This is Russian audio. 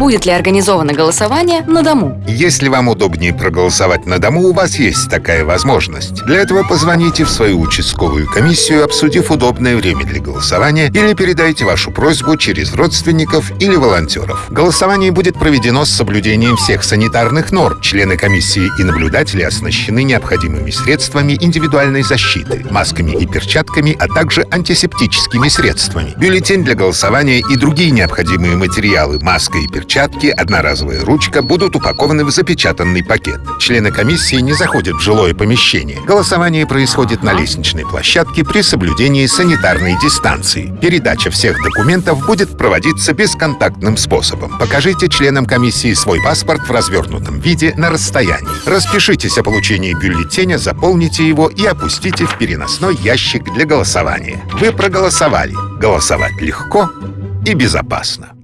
Будет ли организовано голосование на дому? Если вам удобнее проголосовать на дому, у вас есть такая возможность. Для этого позвоните в свою участковую комиссию, обсудив удобное время для голосования, или передайте вашу просьбу через родственников или волонтеров. Голосование будет проведено с соблюдением всех санитарных норм. Члены комиссии и наблюдатели оснащены необходимыми средствами индивидуальной защиты, масками и перчатками, а также антисептическими средствами. Бюллетень для голосования и другие необходимые материалы, маска и перчатки, одноразовая ручка будут упакованы в запечатанный пакет. Члены комиссии не заходят в жилое помещение. Голосование происходит на лестничной площадке при соблюдении санитарной дистанции. Передача всех документов будет проводиться бесконтактным способом. Покажите членам комиссии свой паспорт в развернутом виде на расстоянии. Распишитесь о получении бюллетеня, заполните его и опустите в переносной ящик для голосования. Вы проголосовали. Голосовать легко и безопасно.